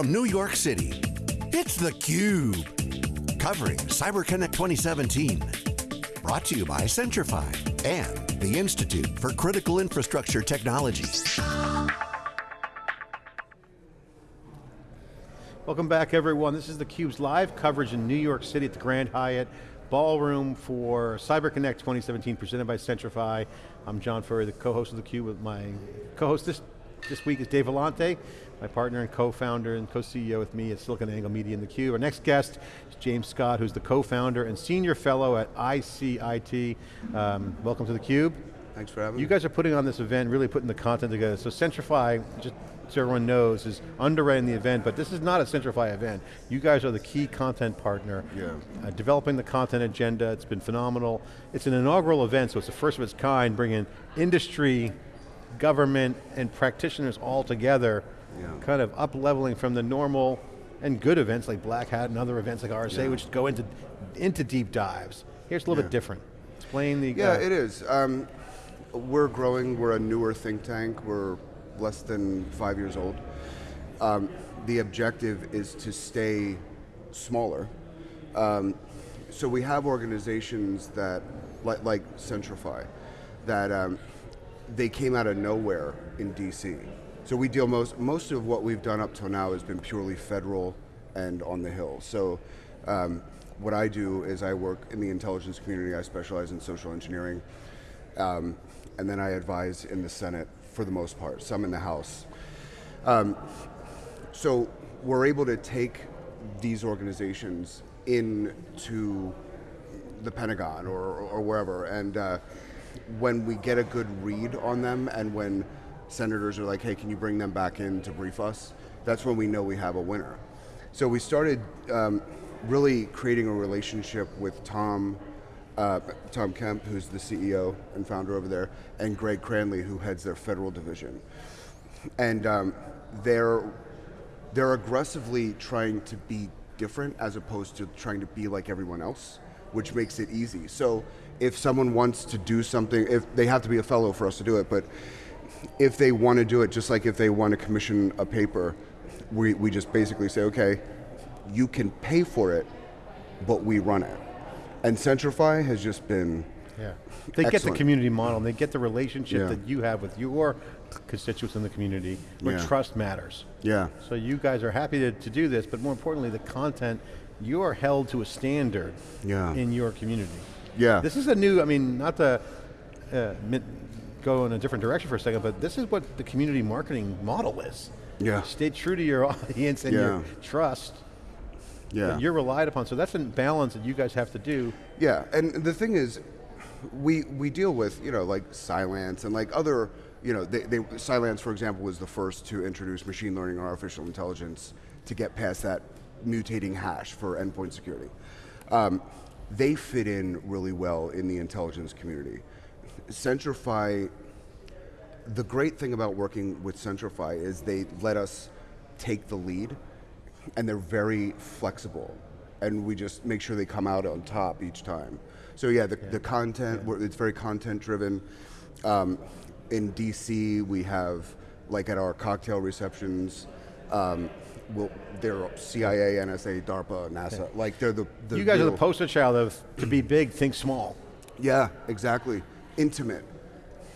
From New York City, it's theCUBE. Covering CyberConnect 2017. Brought to you by Centrify and the Institute for Critical Infrastructure Technology. Welcome back everyone. This is theCUBE's live coverage in New York City at the Grand Hyatt Ballroom for CyberConnect 2017 presented by Centrify. I'm John Furrier, the co-host of theCUBE with my co-host this, this week is Dave Vellante, my partner and co-founder and co-CEO with me at SiliconANGLE Media and theCUBE. Our next guest is James Scott, who's the co-founder and senior fellow at ICIT. Um, welcome to theCUBE. Thanks for having you me. You guys are putting on this event, really putting the content together. So Centrify, just so everyone knows, is underwriting the event, but this is not a Centrify event. You guys are the key content partner. Yeah. Uh, developing the content agenda, it's been phenomenal. It's an inaugural event, so it's the first of its kind, bringing industry, government, and practitioners all together, yeah. kind of up-leveling from the normal and good events like Black Hat and other events like RSA, yeah. which go into, into deep dives. Here's a little yeah. bit different. Explain the- Yeah, uh, it is. Um, we're growing, we're a newer think tank, we're less than five years old. Um, the objective is to stay smaller. Um, so we have organizations that, like, like Centrify, that um, they came out of nowhere in DC. So we deal most, most of what we've done up till now has been purely federal and on the Hill. So um, what I do is I work in the intelligence community, I specialize in social engineering, um, and then I advise in the Senate for the most part, some in the House. Um, so we're able to take these organizations into the Pentagon or, or wherever, and uh, when we get a good read on them and when senators are like, hey, can you bring them back in to brief us, that's when we know we have a winner. So we started um, really creating a relationship with Tom uh, Tom Kemp, who's the CEO and founder over there, and Greg Cranley, who heads their federal division. And um, they're, they're aggressively trying to be different as opposed to trying to be like everyone else, which makes it easy. So if someone wants to do something, if they have to be a fellow for us to do it, but if they want to do it, just like if they want to commission a paper, we, we just basically say, okay, you can pay for it, but we run it. And Centrify has just been yeah. They excellent. get the community model, and they get the relationship Yeah. that you have with your constituents in the community, where Yeah. trust matters. Yeah. So you guys are happy to, to do this, but more importantly, the content, you are held to a standard Yeah. in your community. Yeah. This is a new, I mean, not to uh, go in a different direction for a second, but this is what the community marketing model is. Yeah. Stay true to your audience and your trust. Yeah. You're relied upon, so that's a balance that you guys have to do. Yeah, and the thing is, we we deal with you know like Cylance and like other you know they, they Cylance for example was the first to introduce machine learning and artificial intelligence to get past that mutating hash for endpoint security. Um, they fit in really well in the intelligence community. Centrify. The great thing about working with Centrify is they let us take the lead, and they're very flexible, and we just make sure they come out on top each time. So yeah, the, the content, we're- it's very content driven. Um, in DC, we have, like at our cocktail receptions, um, we'll, they're CIA, NSA, DARPA, NASA, like they're the, the you guys are the poster child of, to be big, think small. Yeah, exactly. Intimate.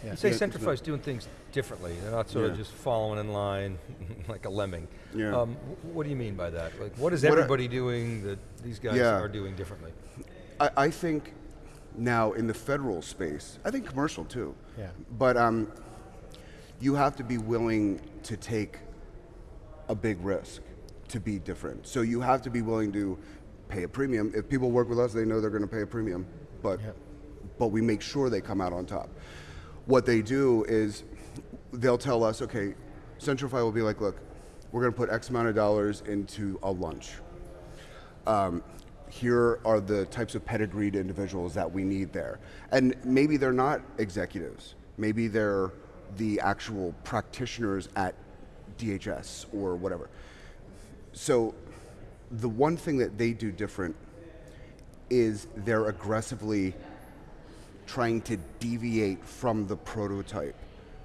You say Yeah, Centrify's doing things differently. They're not sort of just following in line like a lemming. Yeah. Um, what do you mean by that? Like, what is What I- everybody doing that these guys Yeah. are doing differently? I, I think now in the federal space, I think commercial too. Yeah. But um, you have to be willing to take a big risk to be different. So you have to be willing to pay a premium. If people work with us, they know they're going to pay a premium, but Yeah. But we make sure they come out on top. What they do is they'll tell us, okay, Centrify will be like, look, we're going to put X amount of dollars into a lunch. Um, here are the types of pedigreed individuals that we need there. And maybe they're not executives. Maybe they're the actual practitioners at DHS or whatever. So the one thing that they do different is they're aggressively trying to deviate from the prototype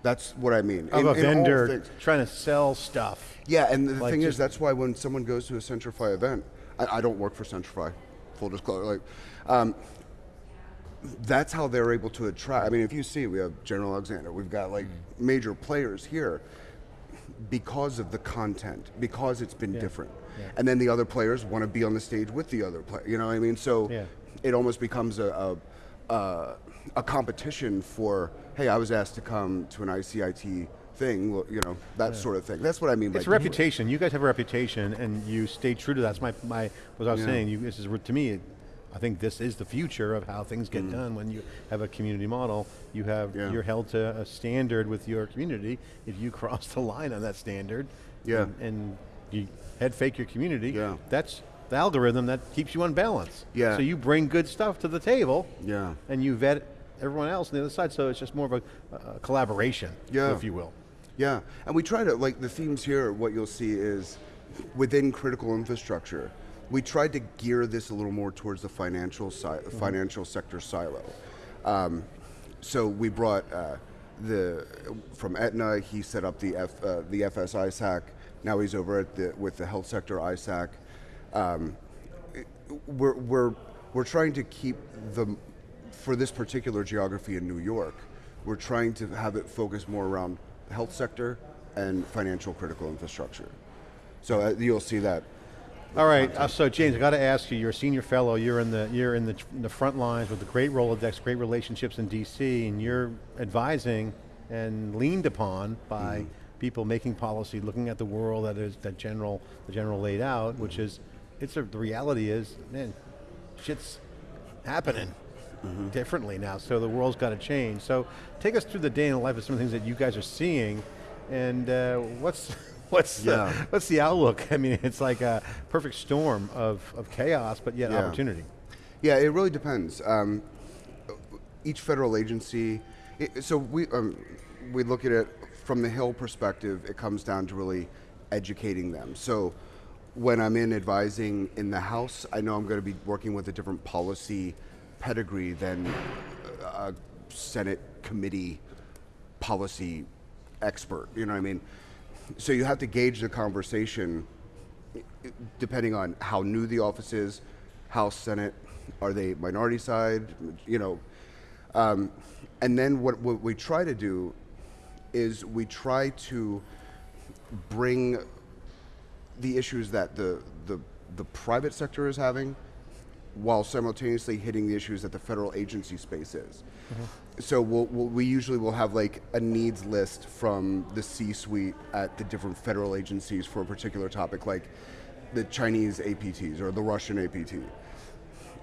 That's what I mean. Of In- a in vendor trying to sell stuff. Yeah, and the Like thing is, that's why when someone goes to a Centrify event, I, I don't work for Centrify, full disclosure. Like, um, that's how they're able to attract. I mean, if you see, we have General Alexander, we've got like major players here because of the content, because it's been different, and then the other players want to be on the stage with the other player. You know what I mean? So Yeah. it almost becomes a. a, a a competition for, hey, I was asked to come to an ICIT thing, you know, that sort of thing. That's what I mean by It's reputation. You guys have a reputation, and you stay true to that. That's my, my what I was Yeah. saying. You, this is to me. I think this is the future of how things Mm. get done. When you have a community model, you have Yeah. you're held to a standard with your community. If you cross the line on that standard, Yeah. and, and you head fake your community, Yeah. that's the algorithm that keeps you on balance. Yeah. So you bring good stuff to the table, Yeah. and you vet everyone else on the other side. So it's just more of a, a collaboration, Yeah. if you will. Yeah, and we try to, like, the themes here, what you'll see is within critical infrastructure, we tried to gear this a little more towards the financial side, Mm-hmm. financial sector silo. Um, so we brought uh, the from Aetna. He set up the F, uh, the FS ISAC. Now he's over at the with the health sector ISAC. Um, we're we're we're trying to keep the for this particular geography in New York. We're trying to have it focus more around the health sector and financial critical infrastructure. So uh, you'll see that. All right, uh, so James, I got to ask you. You're a senior fellow. You're in the you're in the, in the front lines with the great Rolodex, great relationships in DC, and you're advising and leaned upon by people making policy, looking at the world that is that general the general laid out, which is it's a, the reality is, man, shit's happening differently now. So the world's got to change. So take us through the day in the life of some of the things that you guys are seeing, and uh, what's what's Yeah. the, what's the outlook? I mean, it's like a perfect storm of, of chaos, but yet Yeah. opportunity. Yeah, it really depends. Um, each federal agency, it, so we um, we look at it from the Hill perspective. It comes down to really educating them. So when I'm in advising in the House, I know I'm going to be working with a different policy pedigree than a Senate committee policy expert. You know what I mean? So you have to gauge the conversation depending on how new the office is, House, Senate, are they minority side, you know. Um, and then what, what we try to do is we try to bring the issues that the, the, the private sector is having while simultaneously hitting the issues that the federal agency space is. Mm-hmm. So we'll, we'll, we usually will have like a needs list from the C-suite at the different federal agencies for a particular topic, like the Chinese APTs or the Russian APT.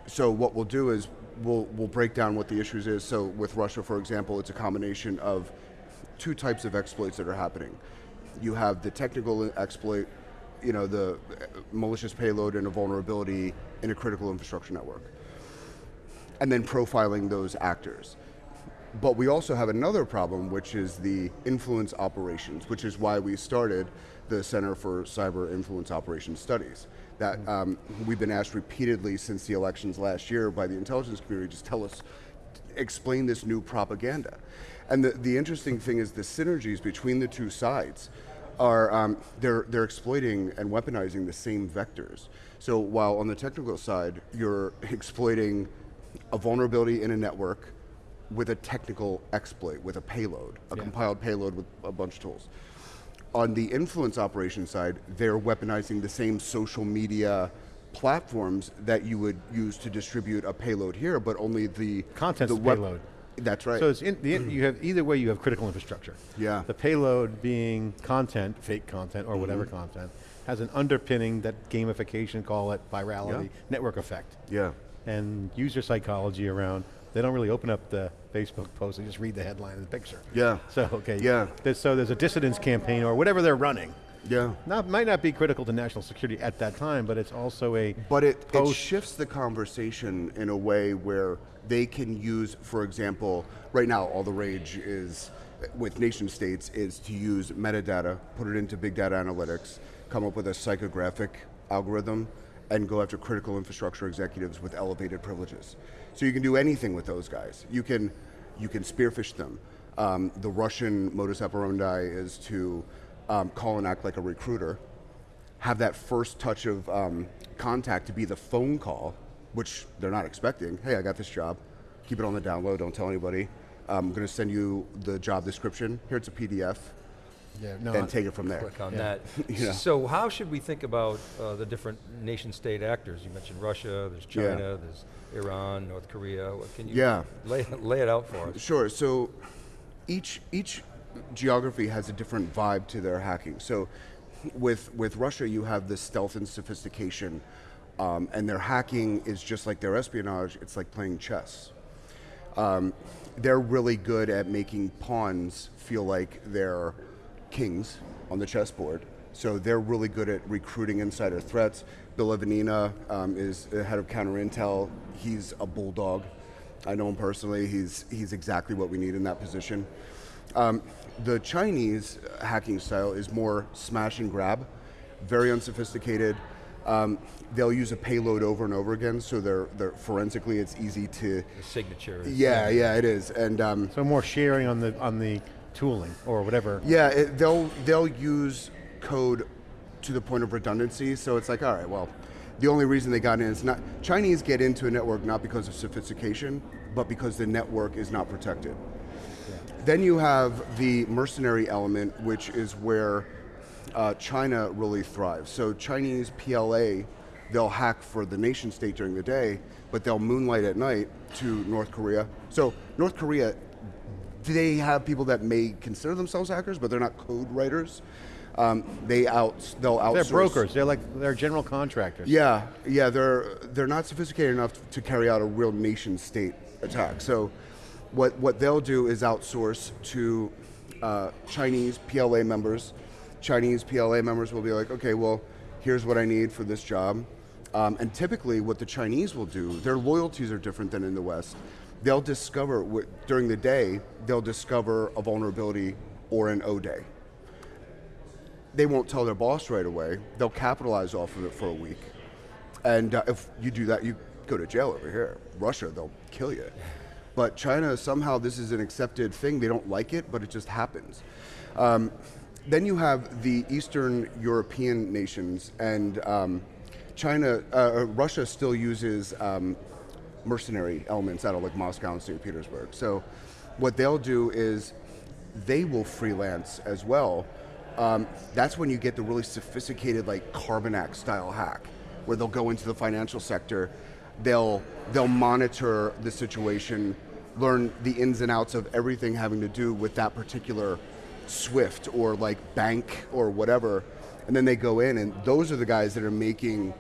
So what we'll do is we'll we'll break down what the issues is. So with Russia, for example, it's a combination of two types of exploits that are happening. You have the technical exploit, you know, the uh, malicious payload and a vulnerability in a critical infrastructure network, and then profiling those actors. But we also have another problem, which is the influence operations, which is why we started the Center for Cyber Influence Operations Studies. That um, we've been asked repeatedly since the elections last year by the intelligence community, just tell us, explain this new propaganda. And the, the interesting thing is the synergies between the two sides are um, they're they're exploiting and weaponizing the same vectors. So while on the technical side you're exploiting a vulnerability in a network with a technical exploit, with a payload, a Yeah. compiled payload with a bunch of tools. On the influence operation side, they're weaponizing the same social media platforms that you would use to distribute a payload here, but only the Content's the the payload. That's right. So it's in, the, you have either way you have critical infrastructure. Yeah. The payload being content, fake content or whatever Mm-hmm. content, has an underpinning that gamification, call it virality, Yeah. network effect. yeah. and user psychology around. They don't really open up the Facebook post; they just read the headline and the picture. Yeah. So okay. Yeah. there's- so there's a dissidence campaign or whatever they're running. Yeah. Not might not be critical to national security at that time, but it's also a But it, it shifts the conversation in a way where they can use, for example, right now all the rage is with nation states is to use metadata, put it into big data analytics, come up with a psychographic algorithm, and go after critical infrastructure executives with elevated privileges. So you can do anything with those guys. You can, you can spearphish them. Um, the Russian modus operandi is to um, call and act like a recruiter, have that first touch of um, contact to be the phone call, which they're not expecting. Hey, I got this job. Keep it on the down low. Don't tell anybody. I'm going to send you the job description. Here it's a PDF, Yeah, no, and take it from there. Click on Yeah. that. Yeah. So how should we think about uh, the different nation-state actors? You mentioned Russia, there's Yeah. China, there's Iran, North Korea. What can you Yeah. lay, lay it out for us? Sure. So each each geography has a different vibe to their hacking. So with with Russia, you have the stealth and sophistication, um, and their hacking is just like their espionage. It's like playing chess. Um, they're really good at making pawns feel like they're kings on the chessboard. So they're really good at recruiting insider threats. Bill Evanina um, is the head of counter intel. He's a bulldog. I know him personally. He's he's exactly what we need in that position. Um, the Chinese hacking style is more smash and grab, very unsophisticated. Um, they'll use a payload over and over again, so they're, they're forensically it's easy to. The signature. is- Yeah, yeah, it is, and um, so more sharing on the on the tooling or whatever. yeah, it, they'll they'll use code to the point of redundancy. So it's like, all right, well, the only reason they got in is not Chinese get into a network not because of sophistication, but because the network is not protected. Then you have the mercenary element, which is where uh, China really thrives. So Chinese PLA, they'll hack for the nation state during the day, but they'll moonlight at night to North Korea. So North Korea, they have people that may consider themselves hackers, but they're not code writers. Um, they out, they'll outsource. They're brokers. They're like they're general contractors. Yeah, yeah, they're they're not sophisticated enough to carry out a real nation state attack. So, what what they'll do is outsource to uh, Chinese PLA members. Chinese PLA members will be like, okay, well, here's what I need for this job. Um, and typically, what the Chinese will do, their loyalties are different than in the West. They'll discover during the day, they'll discover a vulnerability or an O day they won't tell their boss right away. They'll capitalize off of it for a week. And uh, if you do that, you go to jail over here. Russia, they'll kill you. But China, somehow this is an accepted thing. They don't like it, but it just happens. Um, then you have the Eastern European nations, and um, China, uh, Russia still uses um, mercenary elements out of like Moscow and St. Petersburg. So what they'll do is they will freelance as well. Um, that's when you get the really sophisticated like Carbanak style hack, where they'll go into the financial sector, they'll they'll monitor the situation, learn the ins and outs of everything having to do with that particular Swift or like bank or whatever, and then they go in and those are the guys that are making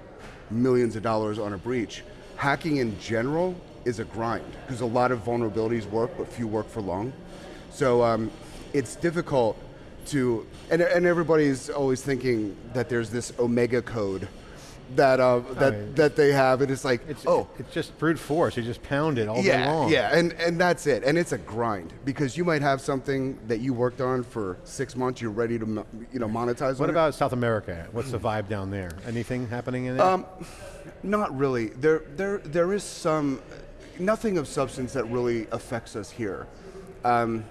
millions of dollars on a breach. Hacking in general is a grind because a lot of vulnerabilities work, but few work for long. So um, it's difficult to, and, and everybody's always thinking that there's this Omega code that uh, that Right. that they have, and it's like, It's, oh, it's just brute force. You just pound it all day yeah, long. yeah, and and that's it, and it's a grind because you might have something that you worked on for six months, you're ready to you know monetize. What on it. about South America? What's the vibe down there? Anything happening in there? Um, Not really. There, there, there is some, nothing of substance that really affects us here. Um,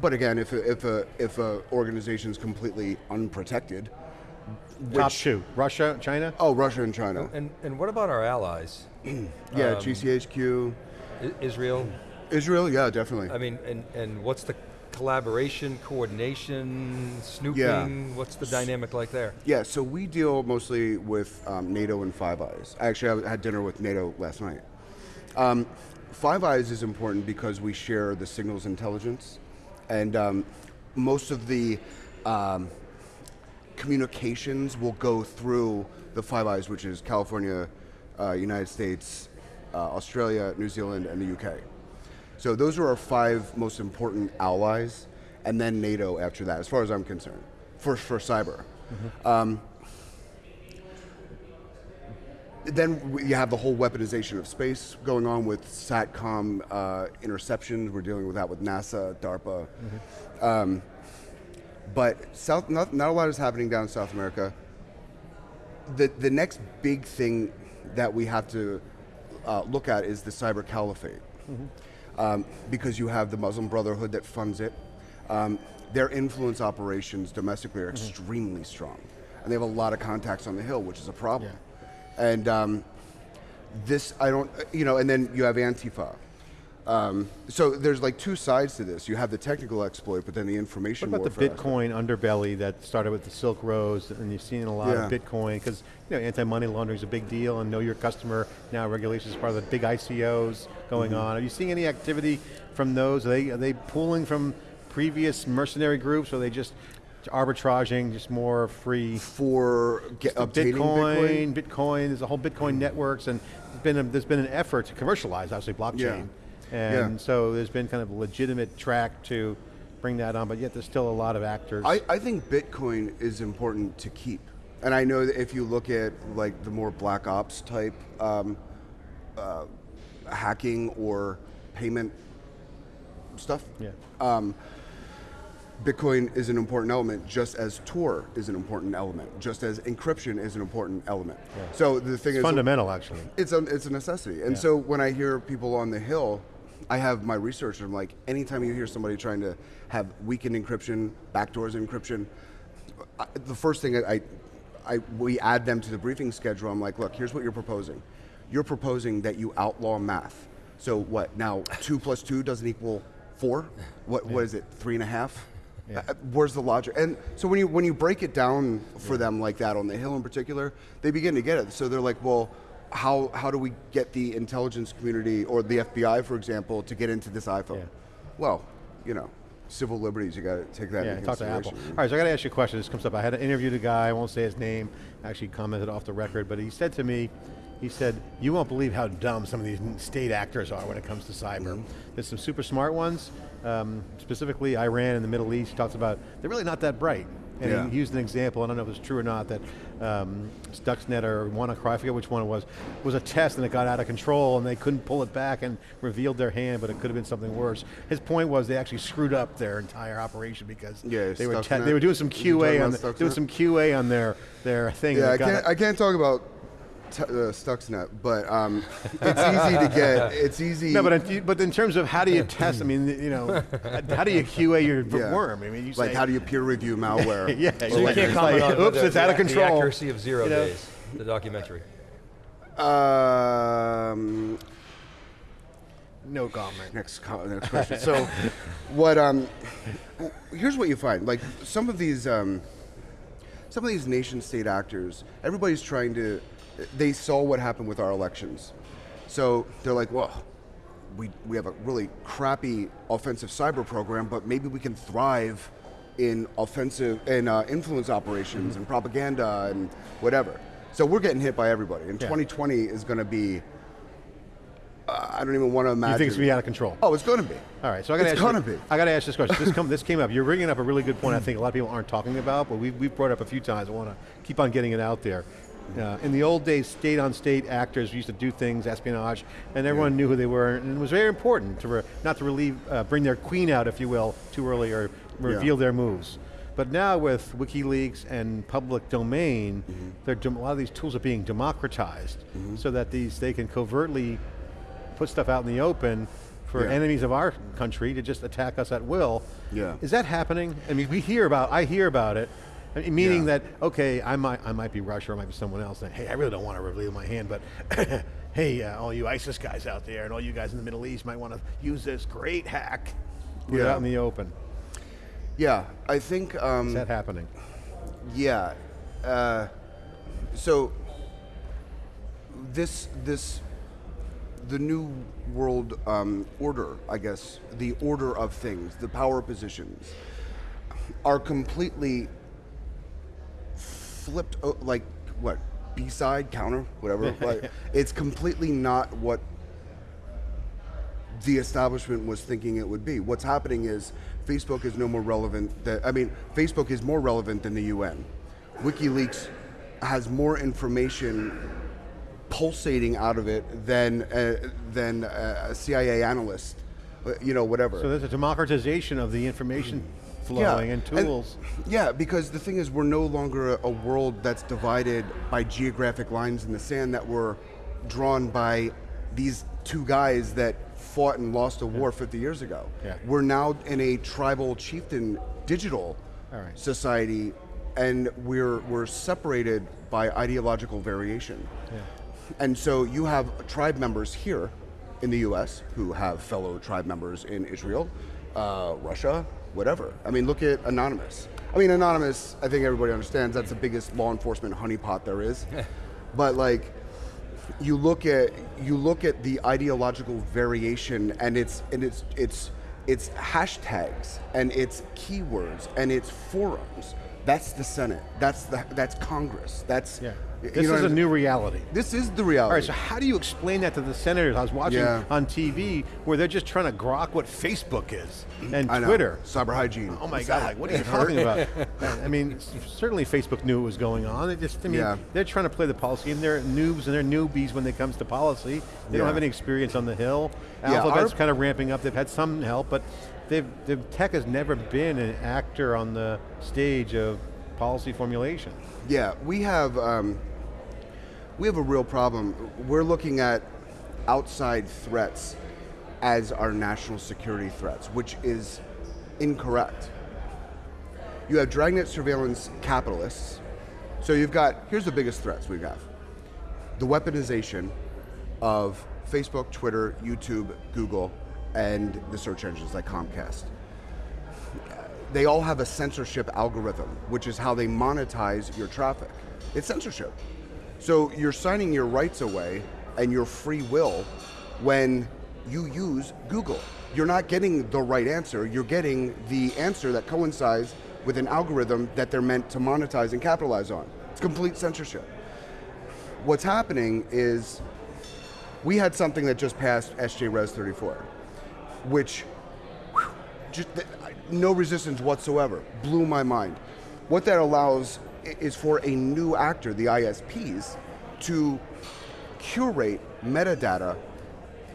but again, if a, if a if a organization is completely unprotected, Top which- two: Russia, China. oh, Russia and China, And, and what about our allies? yeah, GCHQ, Israel? Israel, yeah, definitely. I mean, and, and what's the collaboration, coordination, snooping? Yeah. What's the dynamic like there? Yeah, so we deal mostly with um, NATO and Five Eyes. Actually, I had dinner with NATO last night. Um, Five Eyes is important because we share the signals intelligence, and um, most of the um, communications will go through the Five Eyes, which is California, uh, United States, uh, Australia, New Zealand, and the UK. So those are our five most important allies, and then NATO after that, as far as I'm concerned, for, for cyber. Um, then you have the whole weaponization of space going on with SATCOM uh, interceptions. We're dealing with that with NASA, DARPA. Um, but South, not, not a lot is happening down in South America. The, the next big thing that we have to uh, look at is the cyber caliphate. um, because you have the Muslim Brotherhood that funds it. Um, their influence operations domestically are extremely strong, and they have a lot of contacts on the Hill, which is a problem. And um, this, I don't, you know, and then you have Antifa. Um, so there's like two sides to this. You have the technical exploit, but then the information What about the aspect. Bitcoin underbelly that started with the Silk Roads, and you've seen a lot of Bitcoin because you know anti-money laundering is a big deal, and know your customer now regulations is part of the big ICOs going Mm-hmm. on. Are you seeing any activity from those? Are they are they pulling from previous mercenary groups, or are they just arbitraging, just more free? for get, Bitcoin, Bitcoin. Bitcoin, there's a whole Bitcoin networks, and there's been a, there's been an effort to commercialize, obviously, blockchain, and Yeah. so there's been kind of a legitimate track to bring that on, but yet there's still a lot of actors. I, I think Bitcoin is important to keep. And I know that if you look at like the more black ops type um, uh, hacking or payment stuff, yeah. Bitcoin is an important element, just as Tor is an important element, just as encryption is an important element. So the thing It's is, fundamental, actually. It's a, it's a necessity. And Yeah. so when I hear people on the Hill, I have my research, and I'm like, anytime you hear somebody trying to have weakened encryption, backdoors encryption, I, the first thing I, I, I, we add them to the briefing schedule, I'm like, look, here's what you're proposing. You're proposing that you outlaw math. So what, now two plus two doesn't equal four? What, what is it, three and a half? Yeah. Uh, Where's the logic? And so when you when you break it down for them like that on the Hill in particular, they begin to get it. So they're like, well, how how do we get the intelligence community or the FBI, for example, to get into this iPhone? Yeah. Well, you know, civil liberties. You got to take that Yeah, into talk to Apple. consideration. All right, so I got to ask you a question. This comes up. I had interviewed a guy. I won't say his name. Actually, commented off the record, but he said to me, he said, "You won't believe how dumb some of these state actors are when it comes to cyber. Mm-hmm. There's some super smart ones, um, specifically Iran and the Middle East. He talks about they're really not that bright." And Yeah. he used an example. I don't know if it's true or not that um, Stuxnet or WannaCry, I forget which one it was, was a test and it got out of control and they couldn't pull it back and revealed their hand, but it could have been something worse. His point was they actually screwed up their entire operation because Yeah, they were they were doing some Was he talking QA on the, doing some QA on their their thing. Yeah, I can't, I can't talk about uh, Stuxnet, but um, it's easy to get. It's easy. no, but in, but in terms of how do you test? I mean, you know, how do you QA your Yeah. worm? I mean, you like say, how do you peer review malware? yeah, So you like- can't comment like, on oops, the, it's out of the- control. The accuracy of zero You know? days, the documentary. Um, No comment. next, co- next question. so, what? Um, here's what you find. Like some of these, um, some of these nation-state actors, everybody's trying to. They saw what happened with our elections, so they're like, well. We, we have a really crappy offensive cyber program, but maybe we can thrive in offensive and uh, influence operations and propaganda and whatever. So we're getting hit by everybody. And Yeah. 2020 is going to be. Uh, I don't even want to imagine. You think it's gonna be out of control? Oh, it's going to be. All right, so I got to It's ask. gonna you, be. I got to ask this question. This, come, this came up. You're bringing up a really good point. I think a lot of people aren't talking about, but we've, we've brought it up a few times. I want to keep on getting it out there. Uh, in the old days, state-on-state actors used to do things, espionage, and everyone knew who they were, and it was very important to not to relieve, uh, bring their queen out, if you will, too early or reveal their moves. But now with WikiLeaks and public domain, Mm-hmm. a lot of these tools are being democratized, so that these they can covertly put stuff out in the open for Yeah. enemies of our country to just attack us at will. Yeah. Is that happening? I mean, we hear about, I hear about it, I mean, meaning Yeah. that, okay, I might, I might be Russia, or I might be someone else, and hey, I really don't want to reveal my hand, but hey, uh, all you ISIS guys out there and all you guys in the Middle East might want to use this great hack, put it Yeah. out in the open. Yeah, I think. Um, Is that happening? Yeah. Uh, so this this the new world um, order, I guess, the order of things, the power positions, are completely flipped. Like what? B side, counter, whatever. like, it's completely not what the establishment was thinking it would be. What's happening is Facebook is no more relevant. That, I mean, Facebook is more relevant than the UN. WikiLeaks has more information pulsating out of it than uh, than a CIA analyst. uh, You know, whatever. So there's a democratization of the information flowing and tools. yeah, because the thing is, we're no longer a, a world that's divided by geographic lines in the sand that were drawn by these two guys that fought and lost a war 50 years ago. Yeah. We're now in a tribal chieftain digital All right. society, and we're we're separated by ideological variation. Yeah. And so you have tribe members here in the U.S. who have fellow tribe members in Israel, uh, Russia, whatever. I mean, look at Anonymous. I mean, Anonymous. I think everybody understands that's the biggest law enforcement honeypot there is. but like, you look at you look at the ideological variation, and it's and it's it's it's hashtags and it's keywords and it's forums. That's the Senate. That's the that's Congress. That's Yeah. you This know is a new reality. This is the reality. All right, so how do you explain that to the senators? I was watching Yeah. on TV where they're just trying to grok what Facebook is mm, and I know. Twitter. cyber hygiene. Oh my God! What are you talking about? I mean, certainly Facebook knew what was going on. It just, I mean, Yeah. they're trying to play the policy, and they're noobs and they're newbies when it comes to policy. They don't have any experience on the hill. Yeah, Alphabet's kind of ramping up. They've had some help, but they've, the tech has never been an actor on the stage of policy formulation. Yeah, we have um, we have a real problem. We're looking at outside threats as our national security threats, which is incorrect. You have dragnet surveillance capitalists. So you've got here's the biggest threats we have: got. the weaponization of Facebook, Twitter, YouTube, Google, and the search engines like Comcast they all have a censorship algorithm, which is how they monetize your traffic. It's censorship. So you're signing your rights away and your free will when you use Google. You're not getting the right answer, you're getting the answer that coincides with an algorithm that they're meant to monetize and capitalize on. It's complete censorship. What's happening is we had something that just passed SJ Res 34, which just no resistance whatsoever. Blew my mind. What that allows is for a new actor, the ISPs, to curate metadata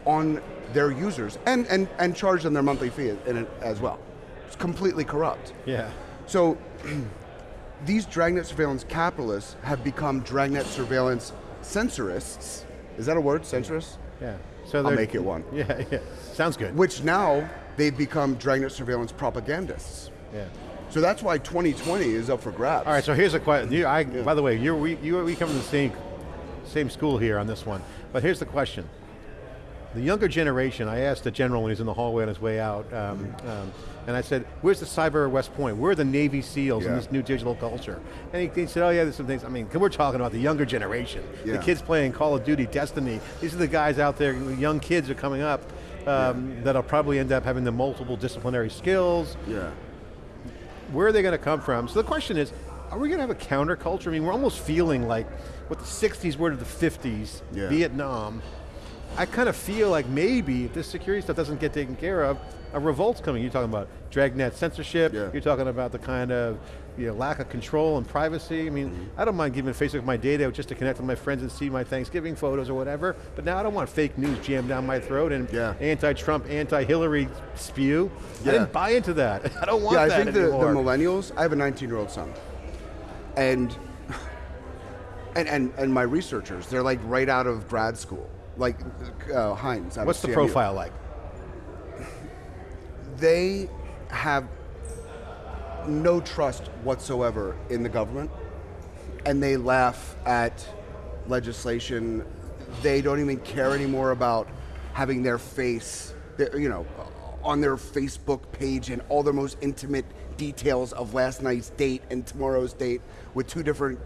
on their users and, and, and charge them their monthly fee in it as well. It's completely corrupt. Yeah. So these dragnet surveillance capitalists have become dragnet surveillance censorists. Is that a word, censorists? Yeah. So I'll make it one. Yeah, yeah. Sounds good. Which now they've become dragnet surveillance propagandists. yeah. So that's why 2020 is up for grabs. All right, so here's a question. You, I, By the way, you're, we, you, we come from the same, same school here on this one. But here's the question. The younger generation, I asked the general when he's in the hallway on his way out, um, um, and I said, where's the cyber West Point? Where are the Navy SEALs in this new digital culture? And he, he said, oh yeah, there's some things. I mean, we're talking about the younger generation. The kids playing Call of Duty, Destiny. These are the guys out there, young kids are coming up um, that'll probably end up having the multiple disciplinary skills, Yeah. where are they going to come from? So the question is, are we going to have a counterculture? I mean, we're almost feeling like what the 60s were to the 50s, Yeah. Vietnam. I kind of feel like maybe if this security stuff doesn't get taken care of, a revolt's coming. You're talking about dragnet censorship, Yeah. you're talking about the kind of you know, lack of control and privacy. I mean, mm-hmm. I don't mind giving Facebook my data just to connect with my friends and see my Thanksgiving photos or whatever, but now I don't want fake news jammed down my throat and Yeah. anti-Trump, anti-Hillary spew. Yeah. I didn't buy into that. I don't want that. Yeah, I that think the, the millennials, I have a 19 year old son. And, and, and, and my researchers, they're like right out of grad school. Like uh, Heinz. What's the profile like? They have no trust whatsoever in the government, and they laugh at legislation. They don't even care anymore about having their face, their- you know, on their Facebook page and all their most intimate details of last night's date and tomorrow's date with two different,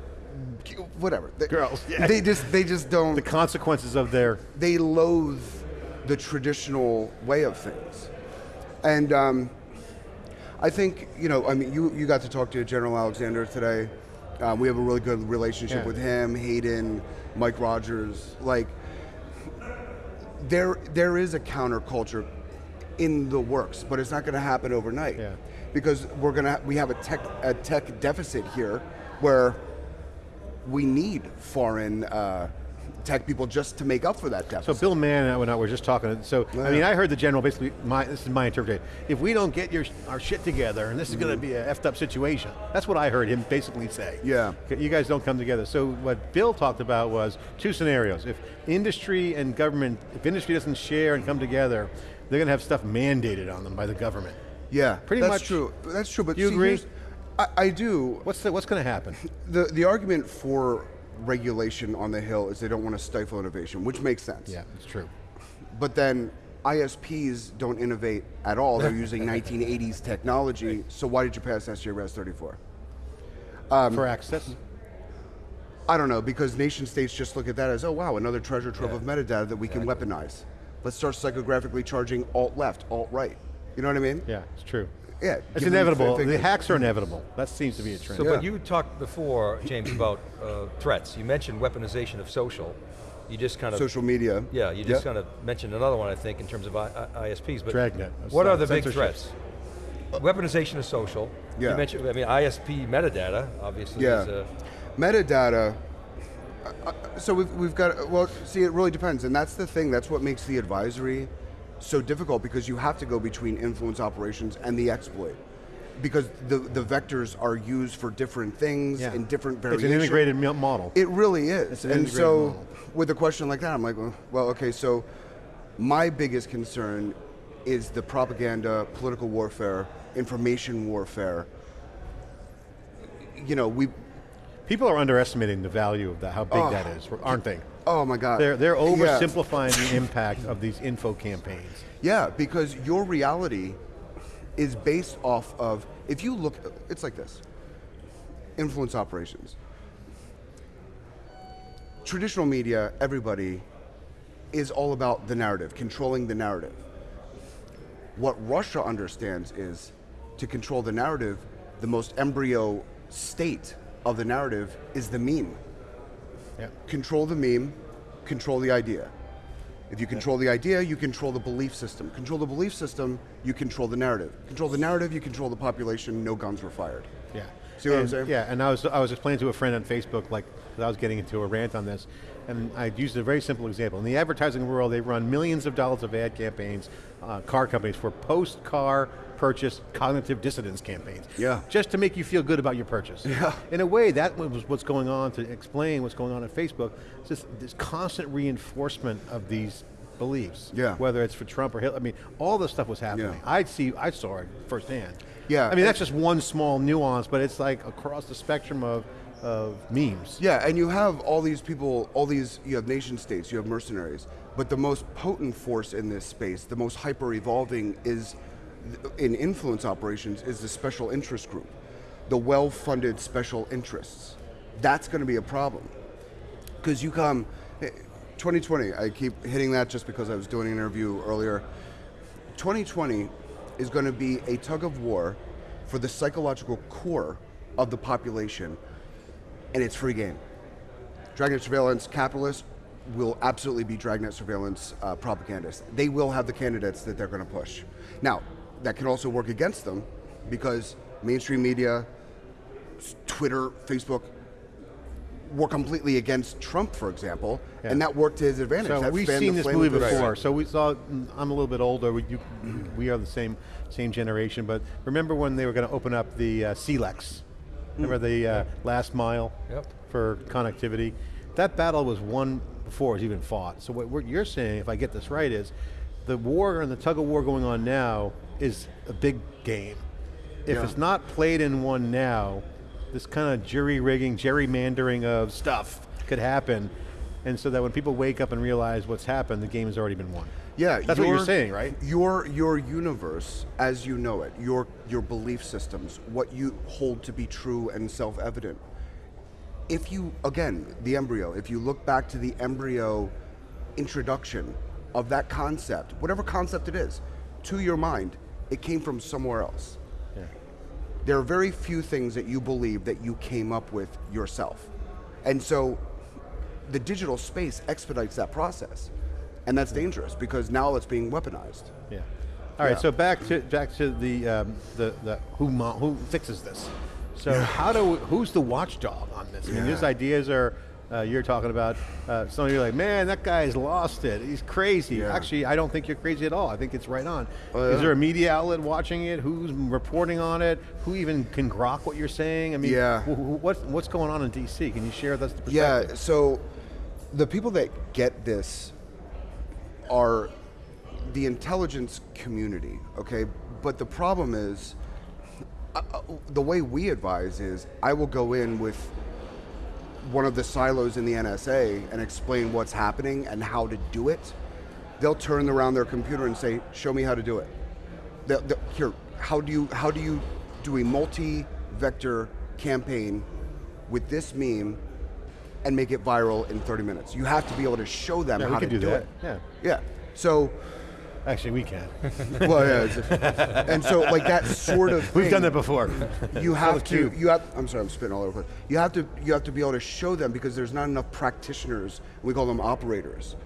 whatever They- Girls, yeah. They just they just don't The consequences of their they loathe the traditional way of things. And um, I think, you know, I mean, you, you got to talk to General Alexander today. Um, we have a really good relationship Yeah. with him, Hayden, Mike Rogers. Like, there, there is a counterculture in the works, but it's not going to happen overnight. Yeah. Because we're going to, we have a tech, a tech deficit here where we need foreign uh, tech people just to make up for that deficit. So. Bill Mann and I were just talking, so, I mean, I heard the general, basically, my, this is my interpretation. If we don't get your, our shit together, and this is going to be a effed up situation, that's what I heard him basically say. Yeah. You guys don't come together. So what Bill talked about was two scenarios. If industry and government, if industry doesn't share and come together, they're going to have stuff mandated on them by the government. yeah, pretty that's much- true. That's true. But You see, agree? I, I do. What's, the, what's going to happen? The the argument for regulation on the hill is they don't want to stifle innovation, which makes sense. Yeah, it's true. But then ISPs don't innovate at all. They're using 1980s technology. So why did you pass SJ Res 34? Um, For access? I don't know because nation states just look at that as oh wow another treasure trove of metadata that we can weaponize. Let's start psychographically charging alt left, alt right. You know what I mean? Yeah, it's true. Yeah, It's inevitable. The hacks are inevitable. That seems to be a trend. So, Yeah. but you talked before, James, about uh, threats. You mentioned weaponization of social. You just kind of social media. Yeah, you just Yep. kind of mentioned another one, I think, in terms of I, I, ISPs. But Dragnet, What uh, are the big threats? Weaponization of social. Yeah. You mentioned, I mean, ISP metadata, obviously, Yeah. is a, metadata uh, uh, so we've, we've got well see it really depends and that's the thing that's what makes the advisory so difficult because you have to go between influence operations and the exploit because the, the vectors are used for different things Yeah. in different It's variations an integrated model. it really is an and so model. with a question like that i'm like well, okay so my biggest concern is the propaganda political warfare information warfare you know we People are underestimating the value of that, how big that is, aren't they? Oh my god They're, they're Yeah. oversimplifying the impact of these info campaigns. Yeah, because your reality is based off of if you look it's like this. Influence operations. Traditional media, everybody is all about the narrative, controlling the narrative. What Russia understands is to control the narrative, the most embryo state of the narrative is the meme Yeah. control the meme, control the idea. If you control the idea, you control the belief system. Control the belief system, you control the narrative. Control the narrative, you control the population, no guns were fired. Yeah. See what I'm saying? Yeah, and I was, I was explaining to a friend on Facebook, like, that I was getting into a rant on this, and I used a very simple example. In the advertising world, they run millions of dollars of ad campaigns, uh, car companies, for post-car purchase cognitive dissonance campaigns. Yeah. Just to make you feel good about your purchase. Yeah. In a way, that was what's going on, to explain what's going on at Facebook, it's just this constant reinforcement of these beliefs. Yeah. Whether it's for Trump or Hitler, I mean, all this stuff was happening. Yeah. I see, I saw it firsthand. Yeah, I mean, that's just one small nuance, but it's like across the spectrum of, of memes. Yeah, and you have all these people, all these, you have nation states, you have mercenaries, but the most potent force in this space, the most hyper evolving is, in influence operations, is the special interest group, the well funded special interests. That's going to be a problem. Because you come, eh, 2020, I keep hitting that just because I was doing an interview earlier. 2020 is going to be a tug of war for the psychological core of the population and it's free game. Dragnet surveillance capitalists will absolutely be Dragnet surveillance uh, propagandists. They will have the candidates that they're going to push. Now, that can also work against them because mainstream media, Twitter, Facebook, were completely against Trump, for example, Yeah. and that worked to his advantage. So That we've seen this movie before. So we saw. I'm a little bit older. We, you, we are the same same generation. But remember when they were going to open up the uh, CLECs? Remember the uh, last mile Yep. for connectivity? That battle was won before it was even fought. So what you're saying, if I get this right, is the war and the tug of war going on now is a big game. If Yeah. it's not played in one now, this kind of jury rigging, gerrymandering of stuff could happen. And so that when people wake up and realize what's happened, the game has already been won. Yeah, That's what you're saying, right? Your your universe, as you know it, your your belief systems, what you hold to be true and self-evident. If you again, the embryo, if you look back to the embryo introduction of that concept, whatever concept it is, to your mind, it came from somewhere else. Yeah. There are very few things that you believe that you came up with yourself. And so the digital space expedites that process. And that's dangerous because now it's being weaponized. Yeah. All right. Yeah. So back to back to the um, the the who who fixes this. So how do we, who's the watchdog on this? I mean, these ideas are uh, you're talking about uh, some of you are like, man, that guy's lost it. He's crazy. Yeah. Actually, I don't think you're crazy at all. I think it's right on. Oh, yeah. Is there a media outlet watching it? Who's reporting on it? Who even can grok what you're saying? I mean, Yeah. wh- wh- what's going on in DC? Can you share with us the perspective? Yeah, so the people that get this are the intelligence community, okay? But the problem is, uh, uh, the way we advise is I will go in with one of the silos in the NSA and explain what's happening and how to do it. They'll turn around their computer and say, "Show me how to do it." They'll, they'll- here, how do you how do you do a multi-vector campaign with this meme and make it viral in 30 minutes? You have to be able to show them Yeah, how to do do, it. yeah. Yeah. So, Actually, we can. well, yeah. it's- and so, like that sort of We've thing, done that before. you have to you have i'm sorry i'm spitting all over you have to you have to be able to show them because there's not enough practitioners we call them operators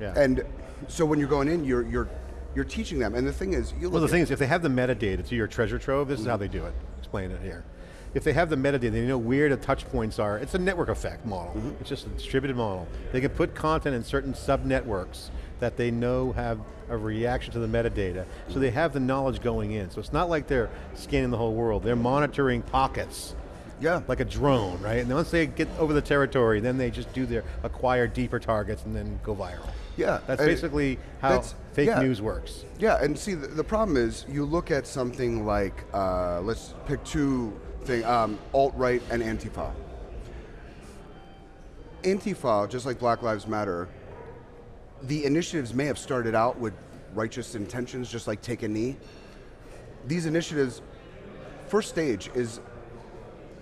Yeah. and so when you're going in you're you're you're teaching them and the thing is you Well, the thing is, if they have the metadata to your treasure trove, this is how they do it. Explain it here. If they have the metadata, they know where the touch points are. It's a network effect model. Mm-hmm. It's just a distributed model. They can put content in certain sub-networks that they know have a reaction to the metadata. So they have the knowledge going in. So it's not like they're scanning the whole world. They're monitoring pockets. Yeah. Like a drone, right? And once they get over the territory, then they just do their acquire deeper targets and then go viral. Yeah, That's basically how that's- fake yeah. news works. yeah and see the, the problem is you look at something like uh, let's pick two thing um, alt-right and antifa antifa just like black lives matter the initiatives may have started out with righteous intentions just like take a knee these initiatives first stage is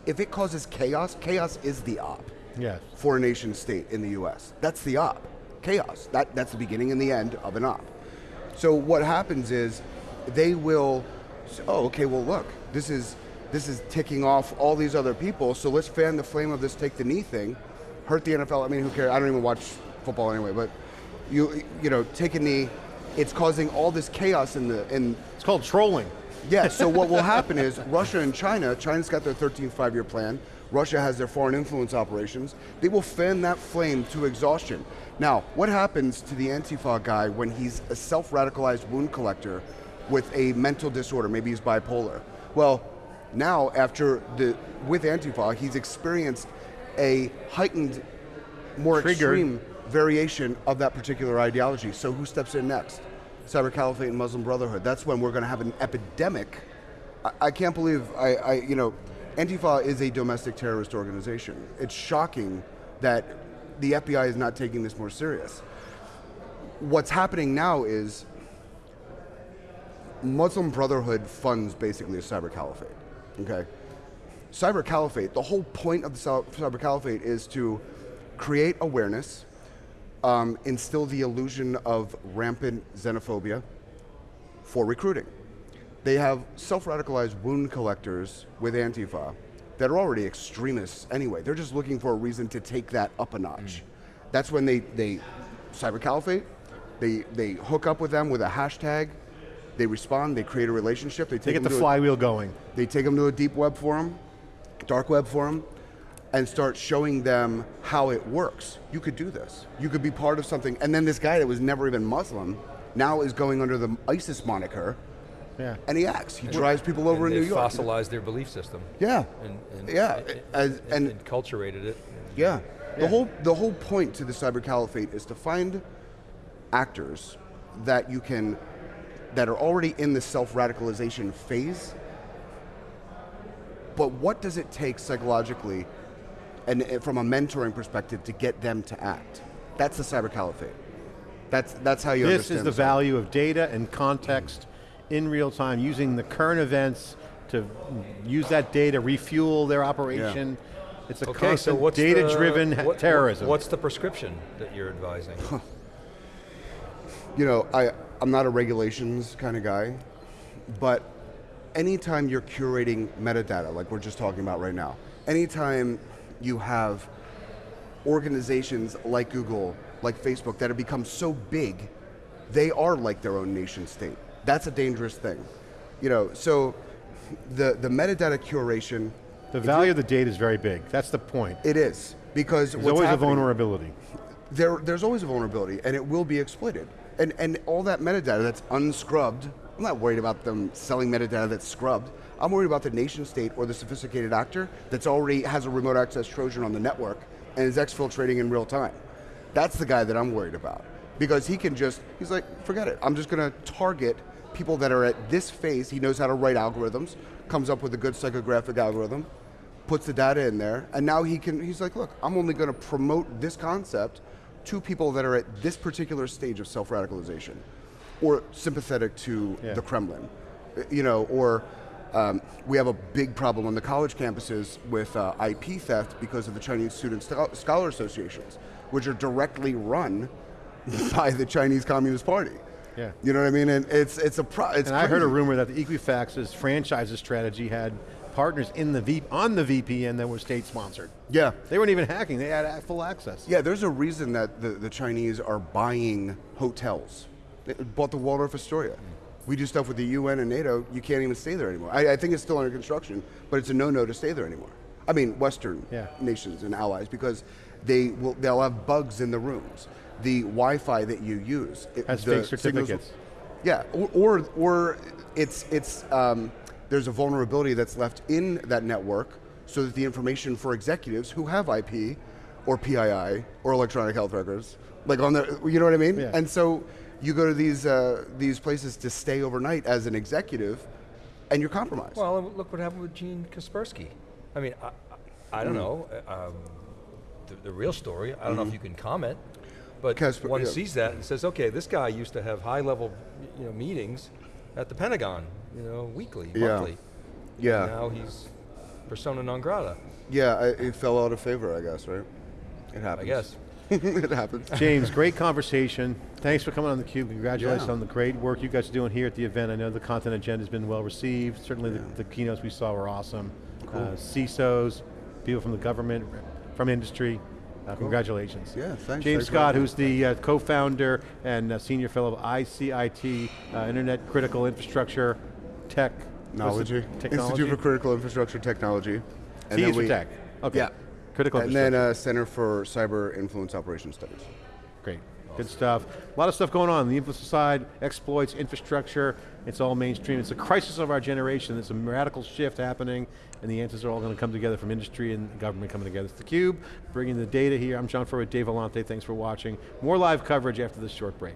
if it causes chaos chaos is the op Yes. for a nation state in the US. That's the op. Chaos. That, that's the beginning and the end of an op. So what happens is they will oh, okay, well look, this is this is ticking off all these other people, so let's fan the flame of this take the knee thing. Hurt the NFL. I mean, who cares? I don't even watch football anyway, but you you know, take a knee, it's causing all this chaos in the in It's called trolling. yeah, so what will happen is Russia and China, China's got their 13th five year plan, Russia has their foreign influence operations, they will fan that flame to exhaustion. Now, what happens to the Antifa guy when he's a self radicalized wound collector with a mental disorder? Maybe he's bipolar. Well, now, after the, with Antifa, he's experienced a heightened, more Triggered. extreme variation of that particular ideology. So who steps in next? Cyber Caliphate and Muslim Brotherhood. That's when we're going to have an epidemic. I, I can't believe I, I, you know, Antifa is a domestic terrorist organization. It's shocking that the FBI is not taking this more serious. What's happening now is Muslim Brotherhood funds basically a cyber caliphate. Okay, cyber caliphate. The whole point of the cy- cyber caliphate is to create awareness, um, instill the illusion of rampant xenophobia for recruiting. They have self-radicalized wound collectors with Antifa that are already extremists anyway. They're just looking for a reason to take that up a notch. That's when they, they cyber caliphate, they, they hook up with them with a hashtag, they respond, they create a relationship, they They take get the to a- flywheel going. they take them to a deep web forum, dark web forum, and start showing them how it works. You could do this. You could be part of something. And then this guy that was never even Muslim now is going under the ISIS moniker, Yeah. and he acts. He drives people over and in New York. fossilized their belief system. Yeah. And, and Yeah, and, as- and, and- enculturated it. Yeah. The whole the whole point to the cyber caliphate is to find actors that you can that are already in the self-radicalization phase. But what does it take psychologically and from a mentoring perspective to get them to act? That's the cyber caliphate. That's that's how you This understand is the cyber- value of data and context in real time, using the current events to use that data, refuel their operation. It's a Okay, constant what's data-driven what- terrorism. What's the prescription that you're advising? you know, I, I'm not a regulations kind of guy, but anytime you're curating metadata, like we're just talking about right now, anytime you have organizations like Google, like Facebook, that have become so big, they are like their own nation state. That's a dangerous thing. You know, so the, the metadata curation, the value of the data is very big. That's the point. it is. Because There's what's always a vulnerability. there, there's always a vulnerability, and it will be exploited. And, and all that metadata that's unscrubbed, I'm not worried about them selling metadata that's scrubbed. I'm worried about the nation state or the sophisticated actor that's already has a remote access Trojan on the network and is exfiltrating in real time. That's the guy that I'm worried about. Because he can just, he's like, forget it. I'm just going to target people that are at this phase. He knows how to write algorithms, comes up with a good psychographic algorithm, puts the data in there, and now he can, he's like, look, I'm only going to promote this concept to people that are at this particular stage of self-radicalization, or sympathetic to Yeah. the Kremlin, you know, or um, we have a big problem on the college campuses with uh, IP theft because of the Chinese Student Scholar Associations, which are directly run by the Chinese Communist Party. Yeah. You know what I mean? And it's it's a pro. It's And I heard a rumor that the Equifax's franchises strategy had partners in the v, on the VPN that were state sponsored. Yeah. They weren't even hacking; they had full access. Yeah, there's a reason that the, the Chinese are buying hotels. They bought the Waldorf Astoria. We do stuff with the UN and NATO, you can't even stay there anymore. I, I think it's still under construction, but it's a no-no to stay there anymore. I mean, Western Yeah. nations and allies, because they will, they'll have bugs in the rooms. The Wi-Fi that you use. it- Has fake signals- certificates. yeah, or, or, or it's, it's, um, there's a vulnerability that's left in that network so that the information for executives who have IP or PII or electronic health records, like on their, you know what I mean? Yeah. And so you go to these, uh, these places to stay overnight as an executive and you're compromised. Well, look what happened with Gene Kaspersky. I mean, I, I, I don't know uh, um, the, the real story. I don't know if you can comment, but Kasper- one yeah. sees that and says, okay, this guy used to have high-level, you know, meetings at the Pentagon, you know, weekly, Yeah. monthly. yeah, Now he's persona non grata, yeah, I, it fell out of favor, I guess, right? It happens. I guess. it happens. James, great conversation. Thanks for coming on theCUBE. Congratulations Yeah. on the great work you guys are doing here at the event. I know the content agenda has been well received. Certainly the, the keynotes we saw were awesome. Uh, CISOs, people from the government, from industry. Uh, Congratulations. Yeah, thanks. James Thanks Scott, who's the uh, co-founder and uh, senior fellow of ICIT, uh, Internet Critical Infrastructure Tech. Technology. Technology? Institute for Critical Infrastructure Technology. T is for we- tech. Okay. Yeah. Critical And then uh, Center for Cyber Influence Operations Studies. Great, good stuff. A lot of stuff going on, the influence side, exploits, infrastructure, it's all mainstream. It's a crisis of our generation. It's a radical shift happening, and the answers are all going to come together from industry and government coming together. It's theCUBE, bringing the data here. I'm John Furrier with Dave Vellante, thanks for watching. More live coverage after this short break.